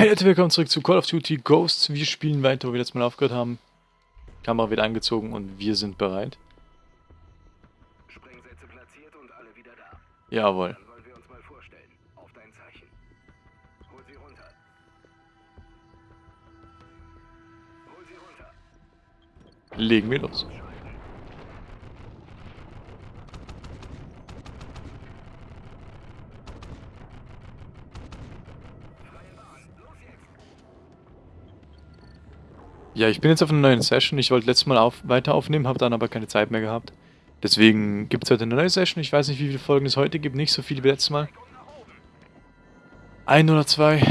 Hey Leute, willkommen zurück zu Call of Duty Ghosts. Wir spielen weiter, wo wir letztes Mal aufgehört haben. Kamera wird angezogen und wir sind bereit. Sprengsätze platziert und alle wieder da. Jawohl. Dann wollen wir uns mal vorstellen. Auf dein Zeichen. Hol sie runter. Hol sie runter. Legen wir los. Freie Bahn. Los jetzt. Ja, ich bin jetzt auf einer neuen Session. Ich wollte letztes Mal auf, weiter aufnehmen, habe dann aber keine Zeit mehr gehabt. Deswegen gibt es heute eine neue Session. Ich weiß nicht, wie viele Folgen es heute gibt. Nicht so viele wie letztes Mal. Ein oder zwei.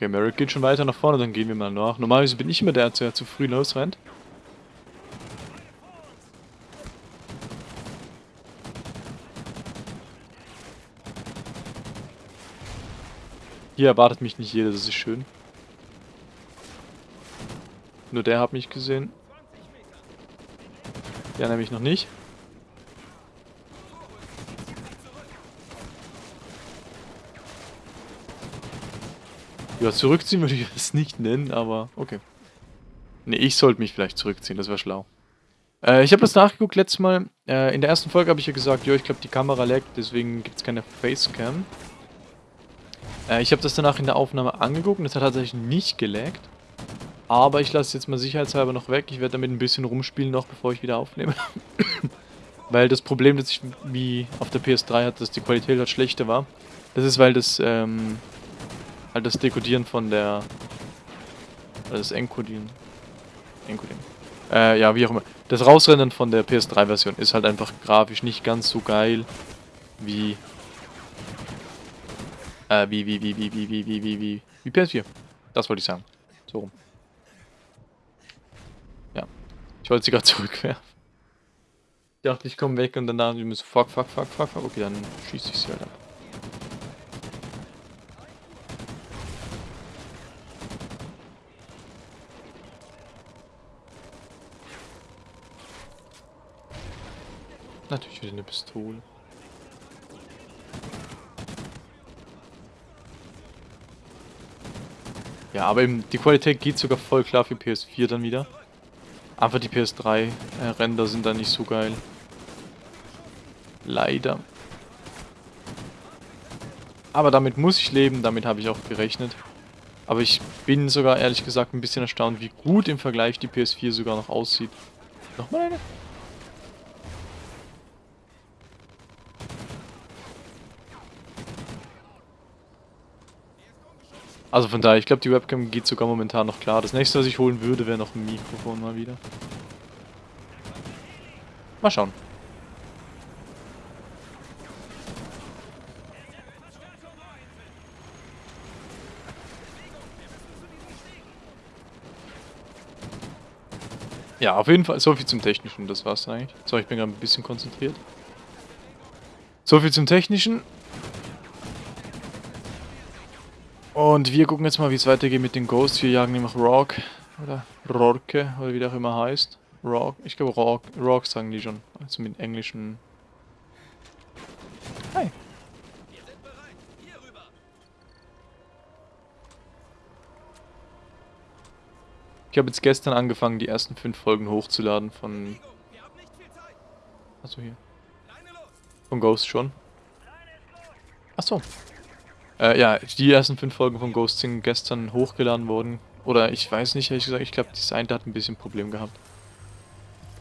Okay, Merrick geht schon weiter nach vorne, dann gehen wir mal nach. Normalerweise bin ich immer der, der zu früh losrennt. Hier erwartet mich nicht jeder, das ist schön. Nur der hat mich gesehen. Der nämlich noch nicht. Ja, zurückziehen würde ich es nicht nennen, aber okay. Ne, ich sollte mich vielleicht zurückziehen, das wäre schlau. Äh, ich habe das nachgeguckt letztes Mal. Äh, in der ersten Folge habe ich ja gesagt, ja, ich glaube die Kamera laggt, deswegen gibt es keine Facecam. Äh, ich habe das danach in der Aufnahme angeguckt und es hat tatsächlich nicht gelaggt. Aber ich lasse es jetzt mal sicherheitshalber noch weg. Ich werde damit ein bisschen rumspielen noch, bevor ich wieder aufnehme. weil das Problem, das ich wie auf der PS3 hatte, dass die Qualität halt schlechter war. Das ist, weil das, ähm, halt das Dekodieren von der, das Encodieren, Encodieren, äh, ja, wie auch immer. Das Rausrennen von der PS3-Version ist halt einfach grafisch nicht ganz so geil wie, äh, wie, wie, wie, wie, wie, wie, wie, wie, wie, wie PS4. Das wollte ich sagen. So rum. Ja. Ich wollte sie gerade zurückwerfen. Ich dachte, ich komme weg und danach die müssen fuck, fuck, fuck, fuck, fuck. Okay, dann schieße ich sie halt ab. Natürlich wieder eine Pistole. Ja, aber eben die Qualität geht sogar voll klar für PS4 dann wieder. Aber die PS3-Render sind dann nicht so geil. Leider. Aber damit muss ich leben, damit habe ich auch gerechnet. Aber ich bin sogar ehrlich gesagt ein bisschen erstaunt, wie gut im Vergleich die PS4 sogar noch aussieht. Nochmal eine? Also von daher, ich glaube, die Webcam geht sogar momentan noch klar. Das nächste, was ich holen würde, wäre noch ein Mikrofon mal wieder. Mal schauen. Ja, auf jeden Fall, so viel zum Technischen, das war's eigentlich. So, ich bin gerade ein bisschen konzentriert. So viel zum Technischen. Und wir gucken jetzt mal, wie es weitergeht mit den Ghosts. Wir jagen nämlich Rock oder Rorke oder wie der auch immer heißt. Rock, ich glaube Rock, Rock sagen die schon. Also mit englischen. Hi. Ich habe jetzt gestern angefangen, die ersten fünf Folgen hochzuladen von. Achso, hier. Von Ghost schon. Achso. Äh, ja, die ersten fünf Folgen von Ghost sind gestern hochgeladen worden. Oder ich weiß nicht, ehrlich gesagt, ich glaube, das eine hat ein bisschen Problem gehabt.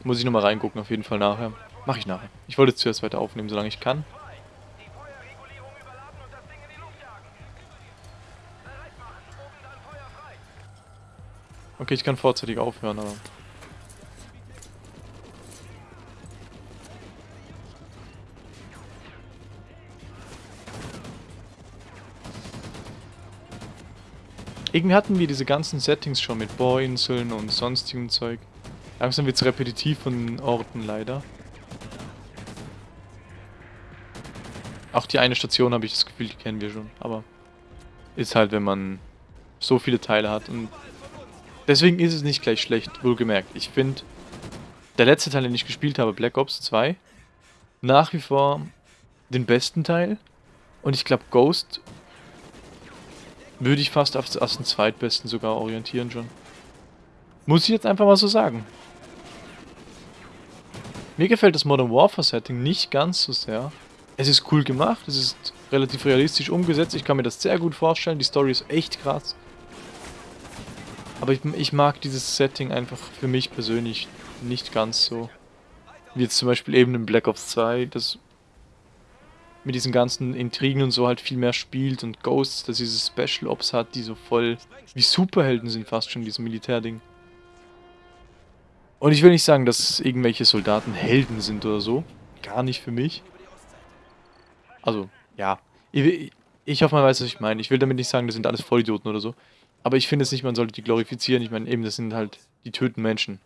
Muss ich nochmal reingucken, auf jeden Fall nachher. Mach ich nachher. Ich wollte zuerst weiter aufnehmen, solange ich kann. Okay, ich kann vorzeitig aufhören, aber... Irgendwie hatten wir diese ganzen Settings schon mit Bohrinseln und sonstigem Zeug. Langsam wird es repetitiv von den Orten leider. Auch die eine Station habe ich das Gefühl, die kennen wir schon, aber... ist halt, wenn man so viele Teile hat. Und deswegen ist es nicht gleich schlecht, wohlgemerkt. Ich finde, der letzte Teil, den ich gespielt habe, Black Ops 2, nach wie vor den besten Teil. Und ich glaube, Ghost würde ich fast als, als den zweitbesten sogar orientieren schon. Muss ich jetzt einfach mal so sagen. Mir gefällt das Modern Warfare Setting nicht ganz so sehr. Es ist cool gemacht, es ist relativ realistisch umgesetzt, ich kann mir das sehr gut vorstellen, die Story ist echt krass. Aber ich, ich mag dieses Setting einfach für mich persönlich nicht ganz so. Wie jetzt zum Beispiel eben in Black Ops 2, das mit diesen ganzen Intrigen und so halt viel mehr spielt und Ghosts, dass diese Special Ops hat, die so voll wie Superhelden sind fast schon, diesem Militärding. Und ich will nicht sagen, dass irgendwelche Soldaten Helden sind oder so. Gar nicht für mich. Also, ja. Ich, ich hoffe, man weiß, was ich meine. Ich will damit nicht sagen, das sind alles Vollidioten oder so. Aber ich finde es nicht, man sollte die glorifizieren. Ich meine, eben, das sind halt, die töten Menschen.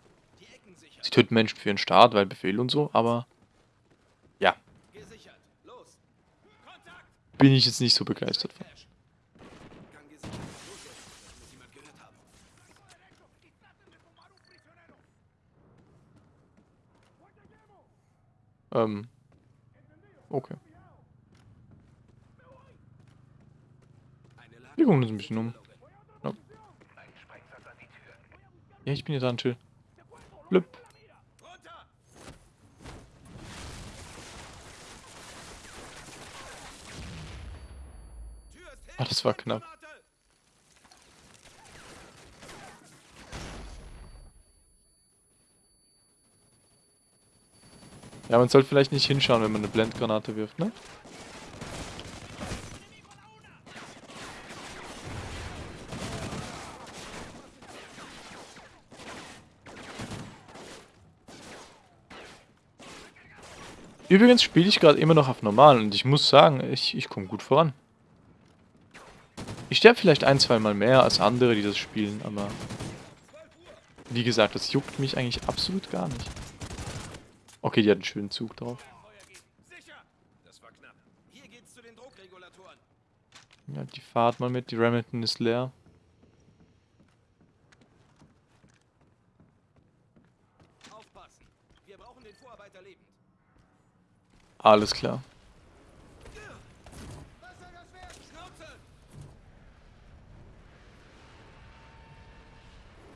Sie töten Menschen für ihren Staat, weil Befehl und so, aber ja. Bin ich jetzt nicht so begeistert von. Ähm. Okay. Wir gucken uns ein bisschen um. Ja, ja ich bin hier dran, chill. Blüpp. Ah, das war knapp. Ja, man sollte vielleicht nicht hinschauen, wenn man eine Blendgranate wirft, ne? Übrigens spiele ich gerade immer noch auf normal und ich muss sagen, ich, ich komme gut voran. Ich sterbe vielleicht ein, zwei Mal mehr als andere, die das spielen, aber... Wie gesagt, das juckt mich eigentlich absolut gar nicht. Okay, die hat einen schönen Zug drauf. Ja, die Fahrt mal mit, die Remington ist leer. Alles klar.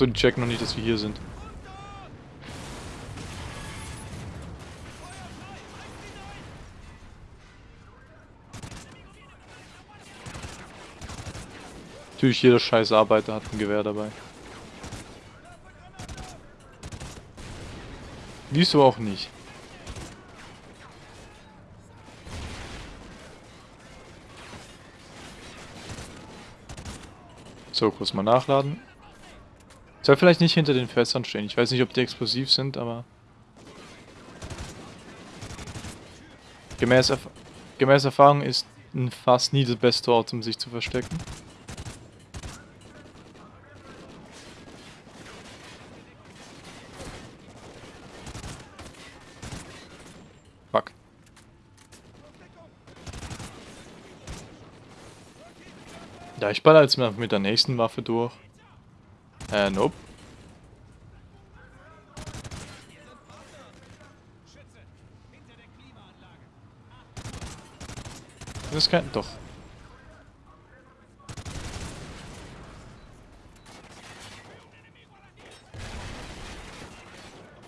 Achso, die checken noch nicht, dass wir hier sind. Natürlich, jeder scheiß Arbeiter hat ein Gewehr dabei. Wieso auch nicht? So, kurz mal nachladen. Soll vielleicht nicht hinter den Fässern stehen. Ich weiß nicht, ob die explosiv sind, aber... Gemäß, Erf gemäß Erfahrung ist ein Fass nie der beste Ort, um sich zu verstecken. Ja, ich baller jetzt mal mit der nächsten Waffe durch. Äh, nope. Das kein... Doch.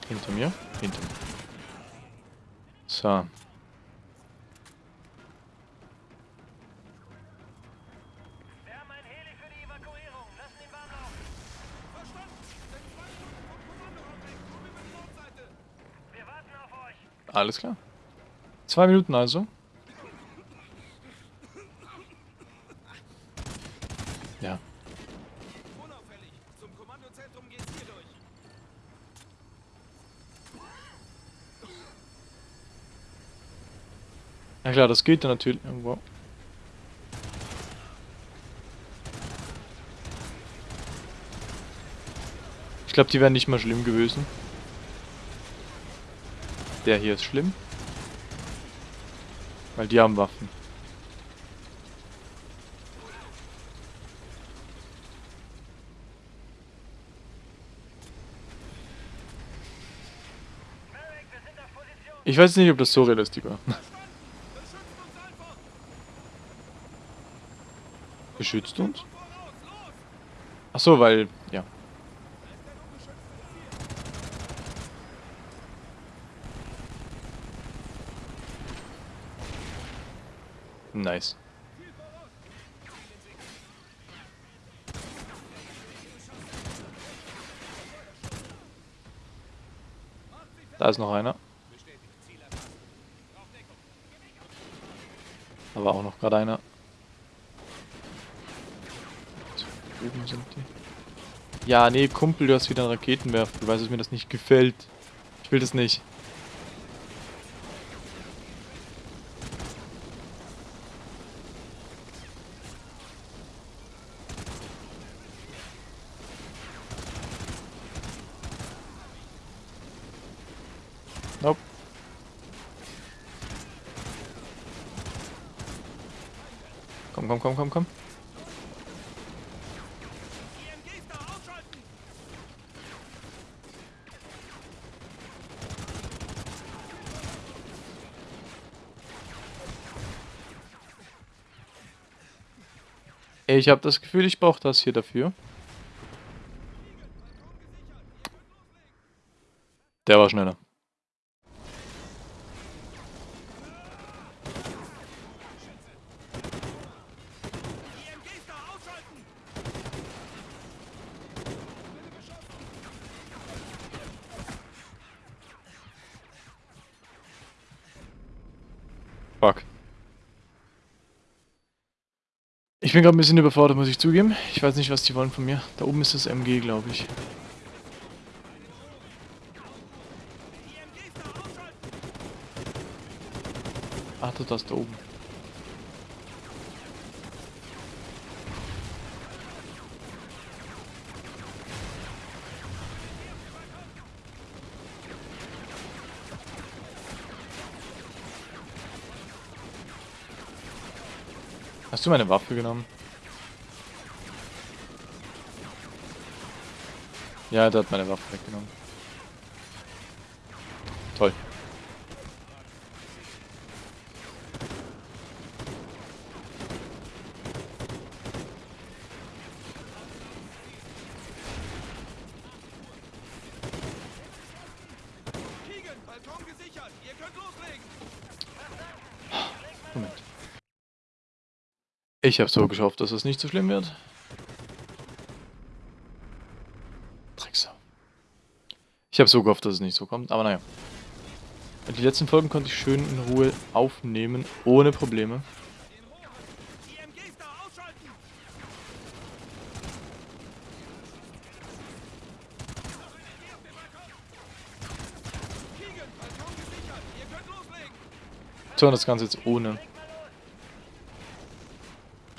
Hinter mir? Hinter mir. So. Alles klar. Zwei Minuten also. Ja. Ja klar, das geht dann natürlich. Wow. Ich glaube, die wären nicht mal schlimm gewesen. Der hier ist schlimm. Weil die haben Waffen. Ich weiß nicht, ob das so realistisch war. Beschützt uns? Ach so, weil ja. Nice. Da ist noch einer. Da war auch noch gerade einer. Oben sind die. Ja, nee, Kumpel, du hast wieder einen Raketenwerfer. Du weißt, dass mir das nicht gefällt. Ich will das nicht. Nope. Komm, komm, komm, komm, komm. Ich habe das Gefühl, ich brauche das hier dafür. Der war schneller. Ich bin gerade ein bisschen überfordert, muss ich zugeben. Ich weiß nicht, was die wollen von mir. Da oben ist das MG, glaube ich. Ach, das ist da oben. Hast du meine Waffe genommen? Ja, der hat meine Waffe weggenommen. Toll. Ich habe so gehofft, dass es nicht so schlimm wird. Drecksau. Ich habe so gehofft, dass es nicht so kommt, aber naja. Die letzten Folgen konnte ich schön in Ruhe aufnehmen, ohne Probleme. So, das Ganze jetzt ohne Raketenwerfer. Und los. Keegan, wir schalten die Feuerregulierung ab. Logan, ich überlade die Pumpen. Du kümmerst dich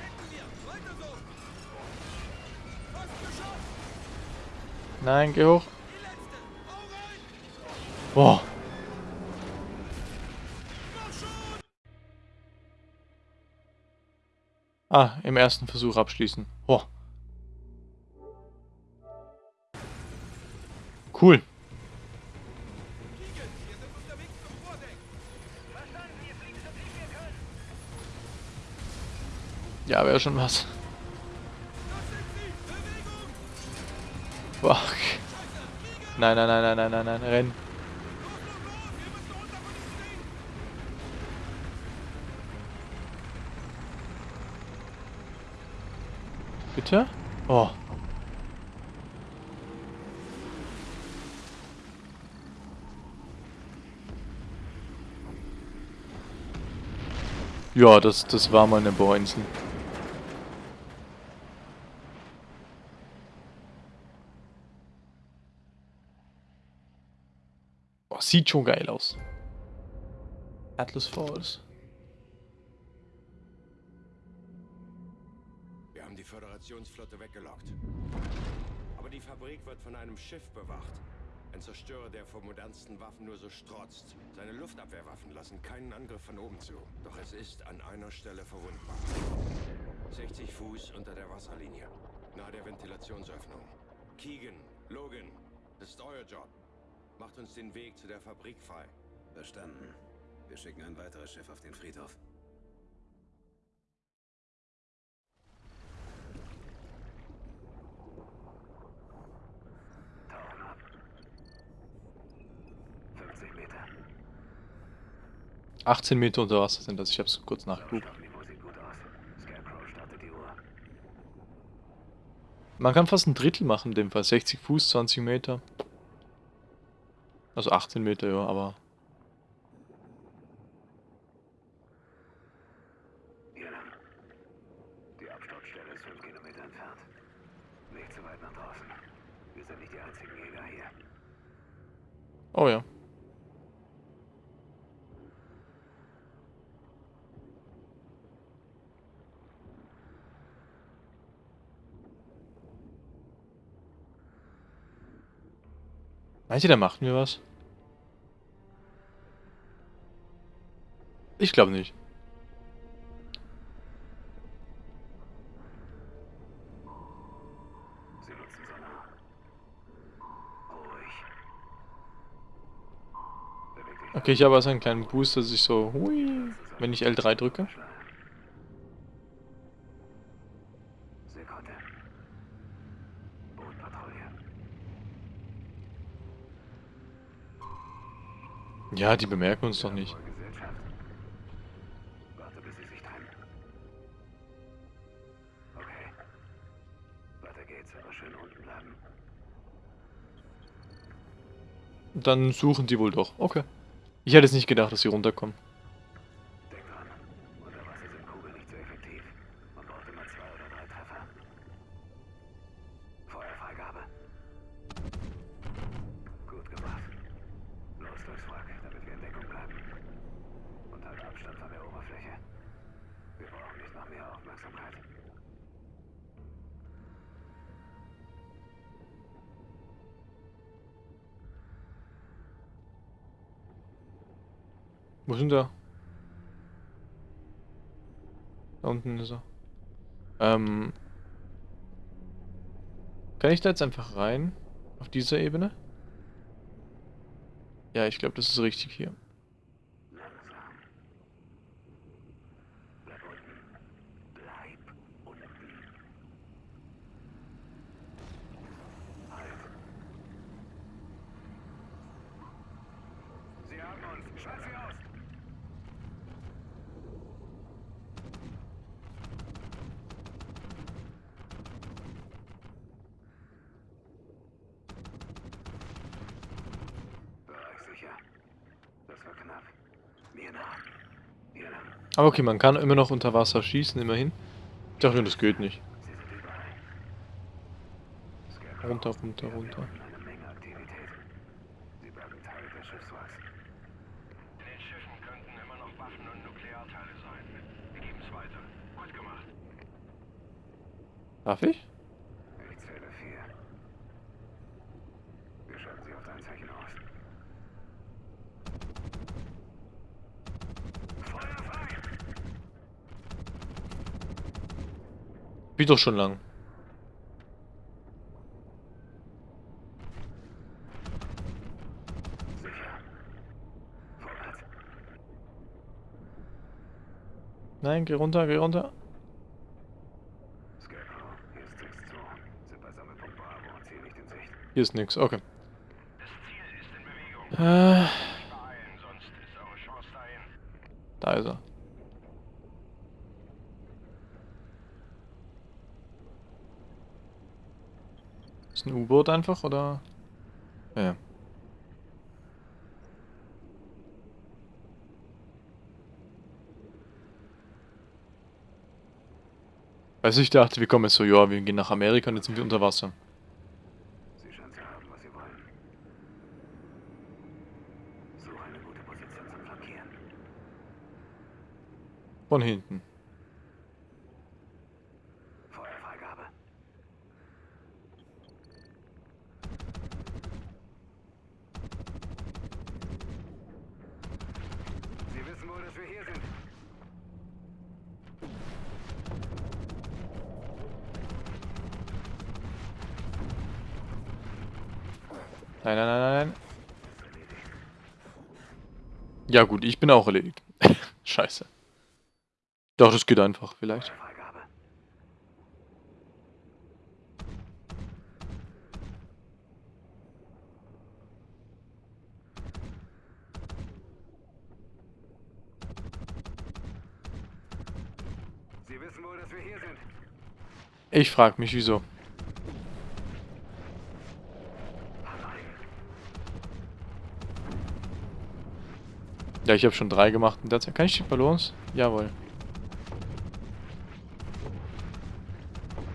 hätten wir. Weiter so. Fast geschafft. Nein, geh hoch. Im ersten Versuch abschließen. Oh. Cool. Ja, wäre schon was. Fuck. Nein, nein, nein, nein, nein, nein, nein, renn. Los, los, los. Wir müssen runter von diesem Ding. Bitte? Oh. Ja, das, das war mal eine Bohrinsel. Oh, sieht schon geil aus. Atlas Falls. Föderationsflotte weggelockt. Aber die Fabrik wird von einem Schiff bewacht. Ein Zerstörer, der vor modernsten Waffen nur so strotzt. Seine Luftabwehrwaffen lassen keinen Angriff von oben zu. Doch es ist an einer Stelle verwundbar. 60 Fuß unter der Wasserlinie. Nahe der Ventilationsöffnung. Keegan, Logan, das ist euer Job. Macht uns den Weg zu der Fabrik frei. Verstanden. Wir schicken ein weiteres Schiff auf den Friedhof. Tauchen ab. 50 Meter. 18 Meter unter Wasser sind das. Ich hab's kurz nachgeguckt. Man kann fast ein Drittel machen in dem Fall. 60 Fuß, 20 Meter. Also 18 Meter, ja, aber... Hier lang. Die Absturzstelle ist 5 Kilometer entfernt. Nicht zu weit nach draußen. Wir sind nicht die einzigen Jäger hier. Oh ja. Meint ihr, der macht mir was? Ich glaube nicht. Okay, ich habe also einen kleinen Boost, dass ich so... Hui, wenn ich L3 drücke. Ja, die bemerken uns doch nicht. Dann suchen die wohl doch. Okay. Ich hätte es nicht gedacht, dass sie runterkommen. Unten ist er. Ähm. Kann ich da jetzt einfach rein? Auf dieser Ebene? Ja, ich glaube, das ist richtig hier. Langsam. Bleib unten. Bleib unten. Halt. Sie haben uns. Schalt sie aus. Bereich sicher. Das war knapp. Mir nach. Hier lang. Aber okay, man kann immer noch unter Wasser schießen, immerhin. Ich dachte, das geht nicht. Runter, runter, runter. hier unten eine Menge Aktivität. Sie bleiben Teil des Schiffswracks. In den Schiffen könnten immer noch Waffen und Nuklearteile sein. Wir geben es weiter. Gut gemacht. Darf ich? Ich zähle vier. Wir schalten sie auf dein Zeichen aus. Feuer frei! Wie doch schon lang. Nein, geh runter, geh runter. Hier ist 6-2. Sind bei Sammelpunkt Bravo und Ziel nicht in Sicht. Hier ist nix, okay. Das Ziel ist in Bewegung. Äh, Nicht beeilen, sonst ist eure Chance dahin. da ist er. Ist ein U-Boot einfach, oder? Ja, Ja. Du, ich dachte, wir kommen jetzt so, ja, wir gehen nach Amerika und jetzt sind wir unter Wasser. Sie scheinen zu haben, was sie wollen. Suche eine gute Position zum Flankieren. Von hinten. Feuerfreigabe. Sie wissen wohl, dass wir hier sind. Nein, nein, nein, nein, nein. Ja gut, ich bin auch erledigt. Scheiße. Doch, das geht einfach, vielleicht. Ich frag mich, wieso. Ja, ich habe schon drei gemacht in der Zeit. Kann ich die Ballons? Jawohl.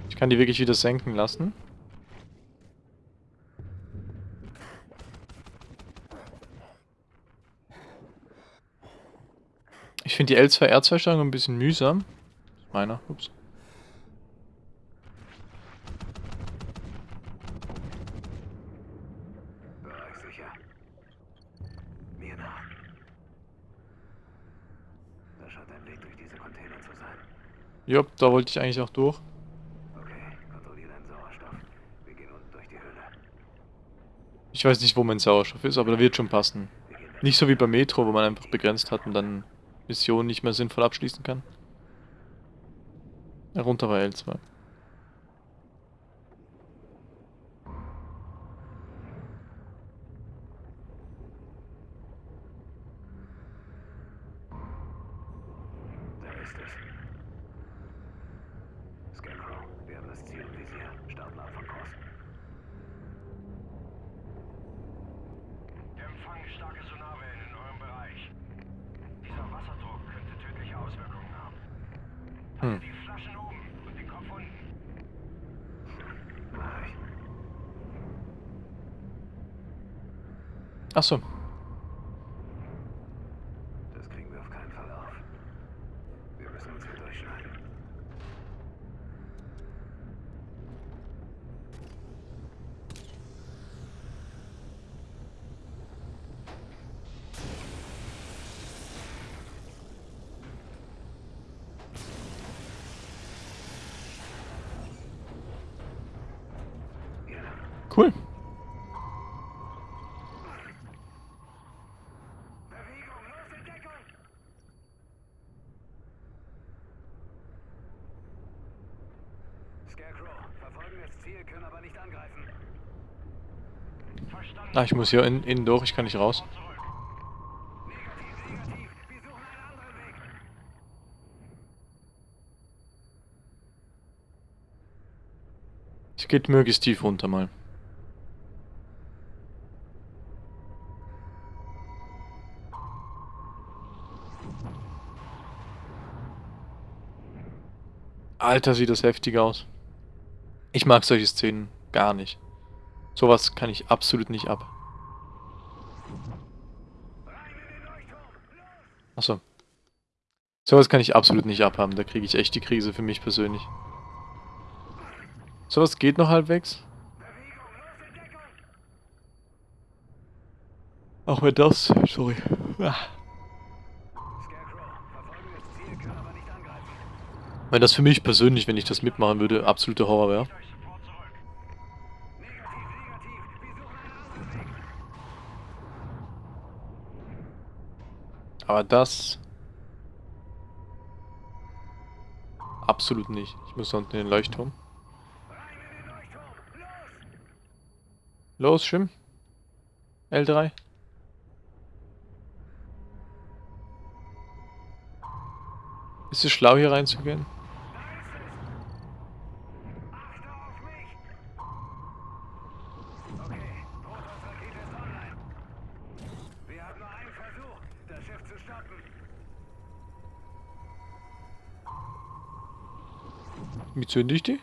Ich kann die wirklich wieder senken lassen. Ich finde die L2R2-Steuerung ein bisschen mühsam. Meiner, ups. Bereich sicher. Mir nach. Da scheint ein Weg durch diese Container zu sein. Jupp, da wollte ich eigentlich auch durch. Ich weiß nicht, wo mein Sauerstoff ist, aber da wird schon passen. Nicht so wie bei Metro, wo man einfach begrenzt hat und dann Missionen nicht mehr sinnvoll abschließen kann. Runter war L2. Da ist es. Scarecrow, wir haben das Ziel im Visier. Starten Abfangkurs. Wir empfangen starke Sonarwellen in eurem Bereich. Dieser Wasserdruck könnte tödliche Auswirkungen haben. Hm. Also die Flaschen oben und den Kopf unten. Mach ich. Achso. Das kriegen wir auf keinen Fall auf. Wir müssen uns hier durchschneiden. Hier lang. Cool. Bewegung, los in Deckung! Scarecrow, verfolgen das Ziel, können aber nicht angreifen. Verstanden. Ah, ich muss hier in, innen durch, ich kann nicht raus. Es geht möglichst tief runter mal. Alter, sieht das heftig aus. Ich mag solche Szenen gar nicht. Sowas kann ich absolut nicht ab. Achso. Sowas kann ich absolut nicht abhaben. Da kriege ich echt die Krise für mich persönlich. Sowas geht noch halbwegs. Auch wenn das. Sorry. Ah. Weil das für mich persönlich, wenn ich das mitmachen würde, absoluter Horror wäre. Euch sofort zurück. Negativ, negativ. Wir suchen einen anderen Weg. Aber das... Absolut nicht. Ich muss unten in den Leuchtturm. Los, Schwimm. L3. Ist es schlau, hier reinzugehen? Achte auf mich! Okay, Protoss-Rakete ist online. Wir haben nur einen Versuch, das Schiff zu stoppen. Wie zünde ich die?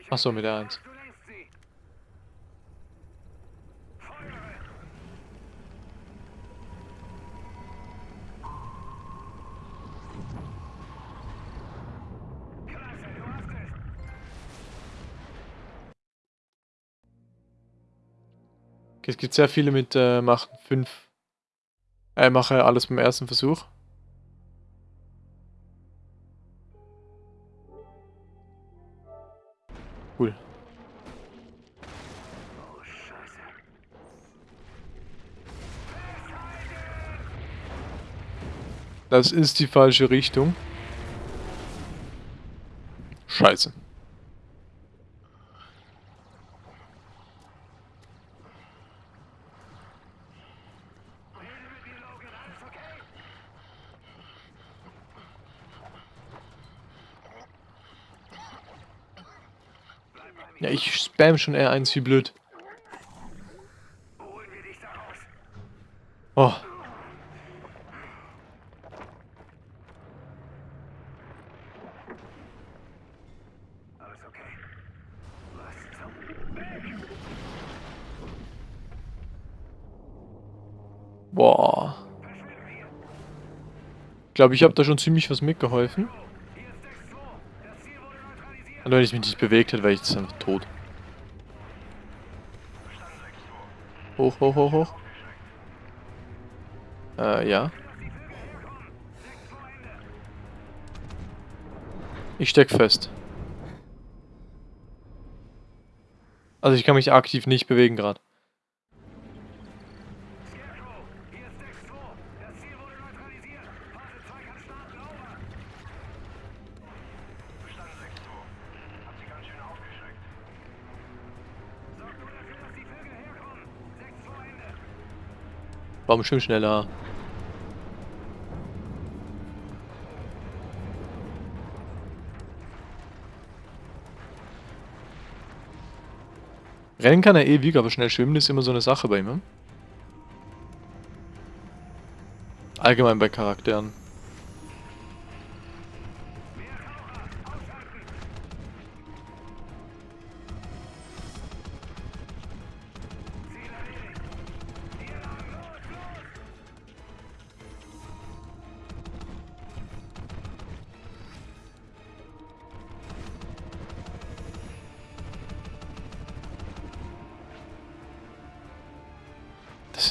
Ich Ach so, bin mit der sicher, Eins. Du lenkst sie. Feuere! Klasse, du hast es! Okay, es gibt sehr viele mit äh, machen 5. Äh, mache alles beim ersten Versuch. Das ist die falsche Richtung. Scheiße. Ja, ich spam schon R1 wie blöd. Oh. Alles okay. Was zum... Weg! Boah. Ich glaube, ich habe da schon ziemlich was mitgeholfen. Hier ist Dex 2. Das Ziel wurde neutralisiert. Und wenn ich mich nicht bewegt hätte, wäre ich jetzt einfach tot. Hoch, hoch, hoch, hoch. Äh, ja. Lass die Vögel herkommen. Dex 2 Ende. Ich steck fest. Also ich kann mich aktiv nicht bewegen gerade. Warum schwimm schneller? Rennen kann er ewig, aber schnell schwimmen ist immer so eine Sache bei ihm. ne? Allgemein bei Charakteren.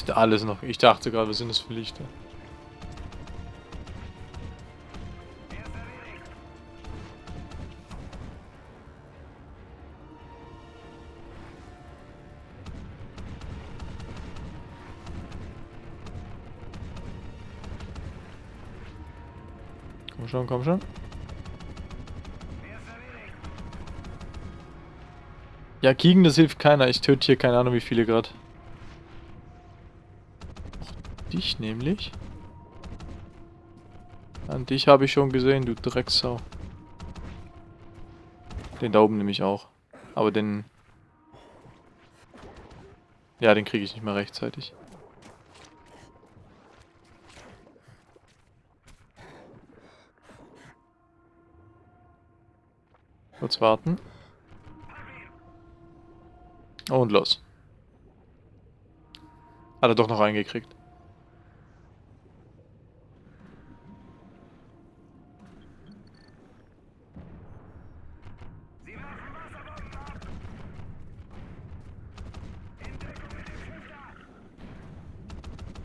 Sind alles noch. Ich dachte gerade, was sind das für Lichter? Komm schon, komm schon. Ja, Kiegen, das hilft keiner. Ich töte hier keine Ahnung wie viele gerade. Dich nämlich. An dich habe ich schon gesehen, du Drecksau. Den da oben nämlich auch. Aber den... Ja, den kriege ich nicht mehr rechtzeitig. Kurz warten. Und los. Hat er doch noch reingekriegt. Sie werfen Wasserbomben ab. In Deckung mit dem Schiff da.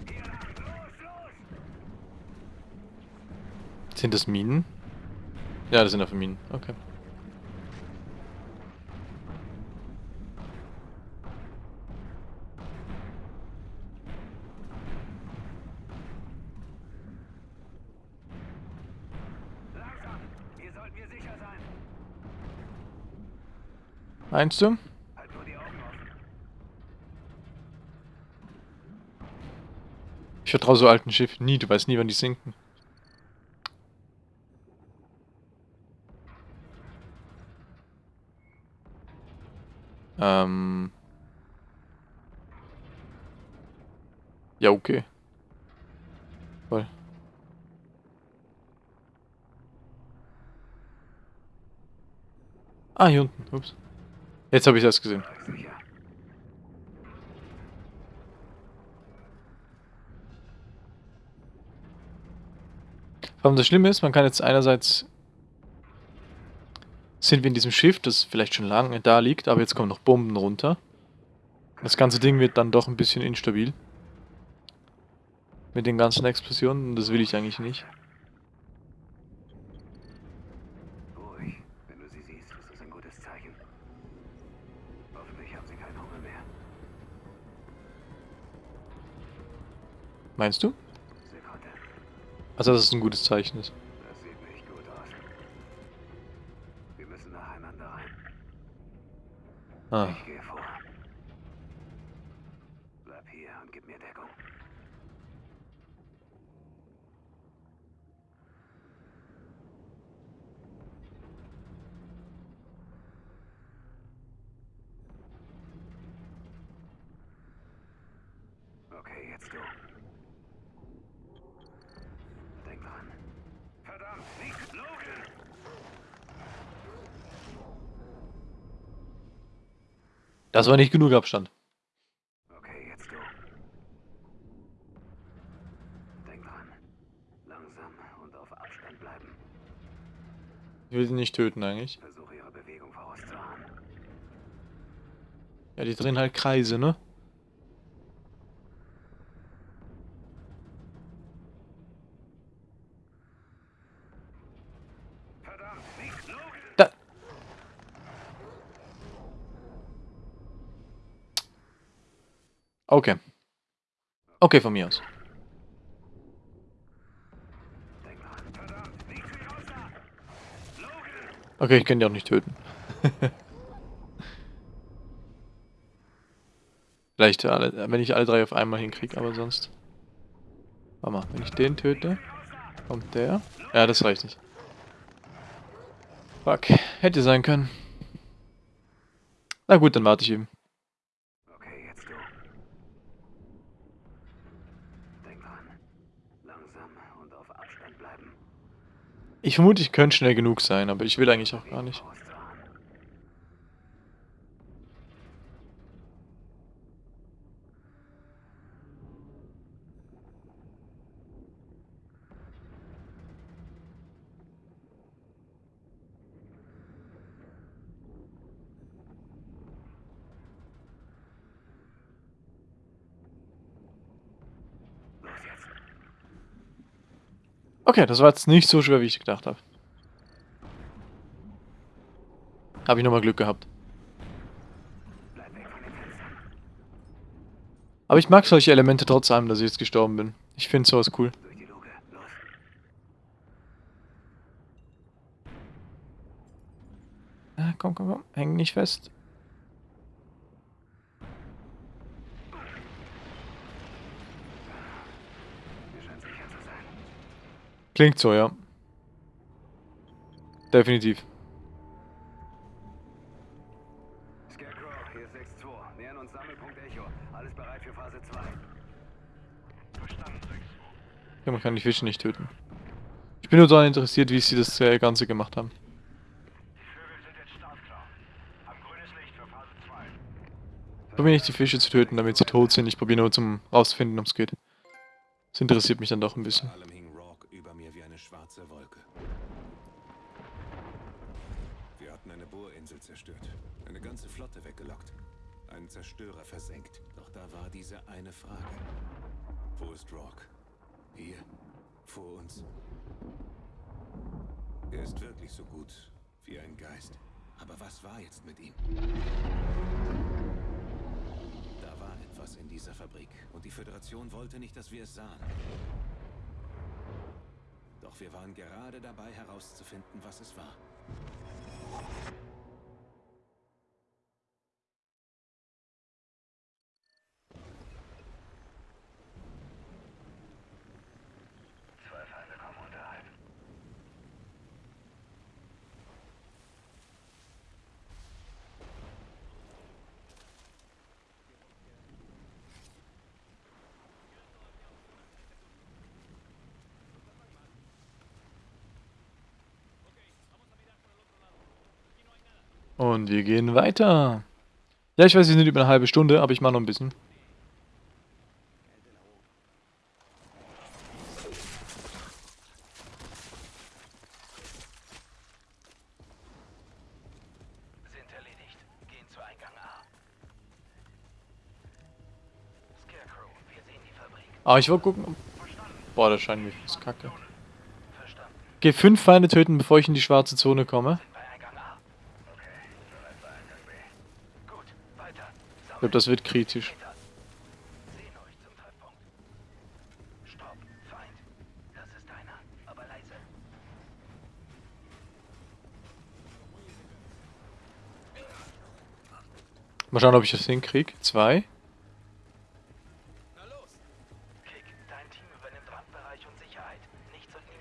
Hier lang. Los, los. Sind das Minen? Ja, das sind einfach Minen. Okay. Meinst du? Ich vertraue so alten Schiffen nie, du weißt nie, wann die sinken. Ähm. Ja, okay. Voll. Ah, hier unten. Ups. Jetzt habe ich das gesehen. Allem das Schlimme ist, man kann jetzt einerseits sind wir in diesem Schiff, das vielleicht schon lange da liegt, aber jetzt kommen noch Bomben runter. Das ganze Ding wird dann doch ein bisschen instabil. Mit den ganzen Explosionen, das will ich eigentlich nicht. Meinst du? Also, dass es ein gutes Zeichen ist. Das sieht nicht gut aus. Wir müssen nacheinander rein. Ah. Ich gehe vor. Bleib hier und gib mir Deckung. Okay, jetzt du. Denk dran. Verdammt, nicht Logan! Das war nicht genug Abstand. Okay, jetzt du. Denk dran. Langsam und auf Abstand bleiben. Ich will sie nicht töten eigentlich. Versuche ihre Bewegung vorauszuahnen. Ja, die drehen halt Kreise, ne? Verdammt, nicht Logan! Da. Okay. Okay, von mir aus. Okay, ich kann die auch nicht töten. Vielleicht, alle, wenn ich alle drei auf einmal hinkriege, aber sonst... Warte mal, wenn ich den töte, kommt der. Ja, das reicht nicht. Fuck, hätte sein können. Na gut, dann warte ich eben. Okay, jetzt du. Denk dran. Langsam und auf Abstand bleiben. Ich vermute, ich könnte schnell genug sein, aber ich will eigentlich auch gar nicht. Vorauszuahnen. Los jetzt. Okay, das war jetzt nicht so schwer, wie ich gedacht habe. Habe ich nochmal Glück gehabt. Aber ich mag solche Elemente trotz allem, dass ich jetzt gestorben bin. Ich finde sowas cool. Ah, komm, komm, komm. Häng nicht fest. Hier scheint sicher zu sein. Klingt so, ja. Definitiv. Scarecrow, hier ist 6-2. Nähern uns Sammelpunkt Echo. Alles bereit für Phase 2. Verstanden, 6 Ja, man kann die Fische nicht töten. Ich bin nur daran interessiert, wie sie das äh, Ganze gemacht haben. Die Vögel sind jetzt startklar. Haben grünes Licht für Phase 2. Ich probiere nicht die Fische zu töten, damit sie tot sind. Ich probiere nur zum rausfinden, ob es geht. Das interessiert mich dann doch ein bisschen. Vor allem hing Rourke über mir wie eine schwarze Wolke. Wir hatten eine Bohrinsel zerstört, eine ganze Flotte weggelockt, einen Zerstörer versenkt. Doch da war diese eine Frage. Wo ist Rourke? Hier? Vor uns? Er ist wirklich so gut wie ein Geist. Aber was war jetzt mit ihm? Da war etwas in dieser Fabrik und die Föderation wollte nicht, dass wir es sahen. Doch wir waren gerade dabei herauszufinden, was es war. Zwei Feinde kommen unterhalb. Und wir gehen weiter. Ja, ich weiß, wir sind über eine halbe Stunde, aber ich mache noch ein bisschen. Aber ich wollte gucken. Boah, das scheint mir fast kacke. Geh fünf Feinde töten, bevor ich in die schwarze Zone komme. Bei Eingang A. Okay, bereit für Eingang B. Gut, weiter. Ich glaube, das wird kritisch. Mal schauen, ob ich das hinkriege. Zwei.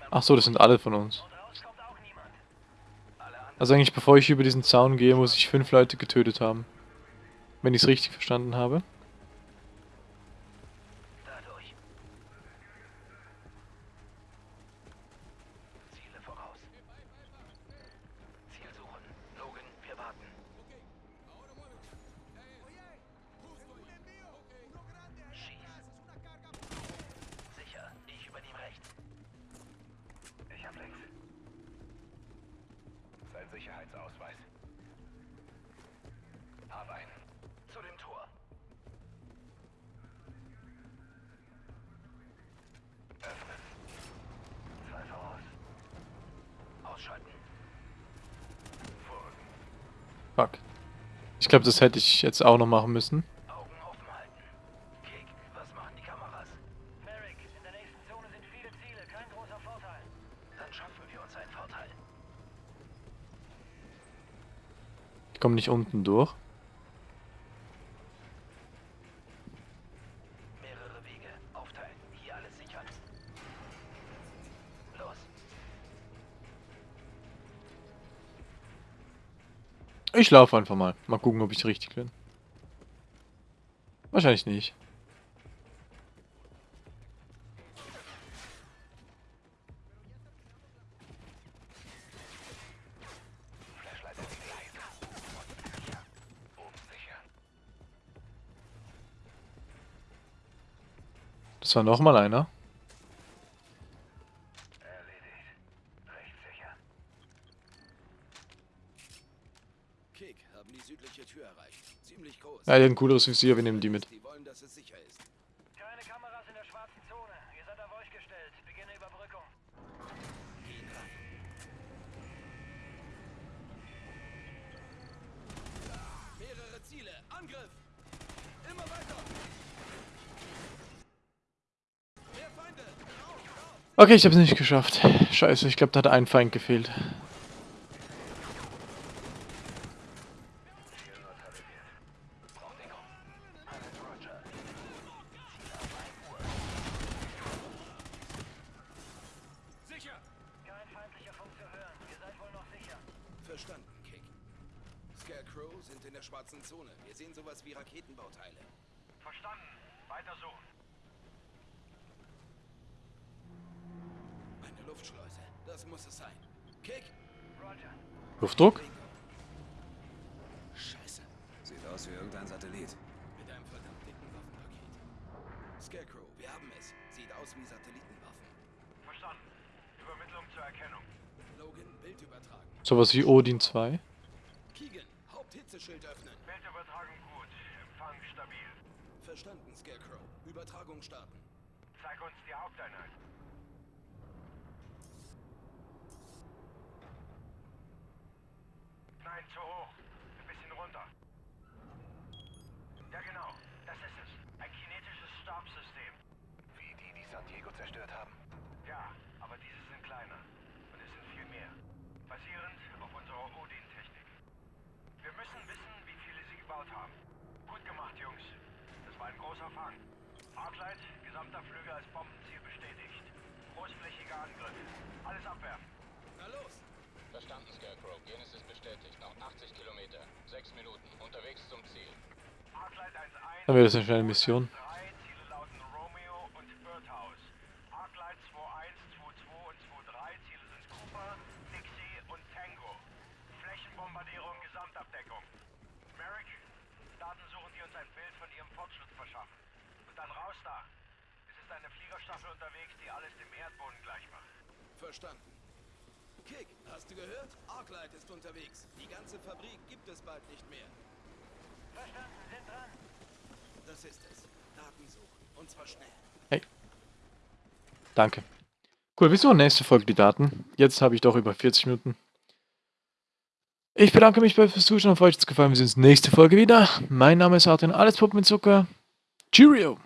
Ach so, das sind alle von uns. Also eigentlich, bevor ich über diesen Zaun gehe, muss ich fünf Leute getötet haben. Wenn ich es richtig verstanden habe. Fuck. Ich glaube, das hätte ich jetzt auch noch machen müssen. Augen offen halten. Kick, was Ich laufe einfach mal. Mal gucken, ob ich richtig bin. Wahrscheinlich nicht. Das war nochmal einer. Erledigt. Recht sicher. Kick, haben die südliche Tür erreicht. Ziemlich groß. Ja, die hat ein cooleres Visier, wir nehmen die mit. Okay, ich habe es nicht geschafft. Scheiße, ich glaube, da hat ein Feind gefehlt. muss Odin 2? Keegan, Haupthitzeschild öffnen. Bildübertragung gut, Empfang stabil. Verstanden, Scarecrow. Übertragung starten. Zeig uns die Haupteinheit. Nein, zu hoch. Ein bisschen runter. Ja genau, das ist es. Ein kinetisches Stabsystem. Wie die, die San Diego zerstört haben. Ja, aber diese sind kleiner. Und es sind viel mehr. Basierend gebaut haben. Gut gemacht, Jungs. Das war ein großer Fang. Arclight, gesamter Flügel als Bombenziel bestätigt. Großflächiger Angriff. Alles abwerfen. Na los! Verstanden, Scarecrow. Genesis bestätigt. Noch 80 Kilometer. Sechs Minuten. Unterwegs zum Ziel. Arclight 1-1. Dann wäre das eine schnelle Mission. Drei Ziele lauten Romeo und Birdhouse. Arclight 2-1, 2-2 und 2-3 Ziele sind Cooper, Dixie und Tango. Flächenbombardierung, Gesamtabdeckung. Merrick, Daten suchen, die uns ein Bild von ihrem Fortschritt verschaffen. Und dann raus da. Es ist Fliegerstaffel unterwegs, die alles dem Erdboden gleich macht. Verstanden. Kick, hast du gehört? Arclight ist unterwegs. Die ganze Fabrik gibt es bald nicht mehr. Verstanden, sind dran. Das ist es. Daten suchen. Und zwar schnell. Hey. Danke. Cool, wir suchen nächste Folge die Daten. Jetzt habe ich doch über 40 Minuten. Ich bedanke mich bei fürs Zuschauen. Falls euch es gefallen wir sehen uns nächste Folge wieder. Mein Name ist Artin, alles Puppen mit Zucker. Cheerio!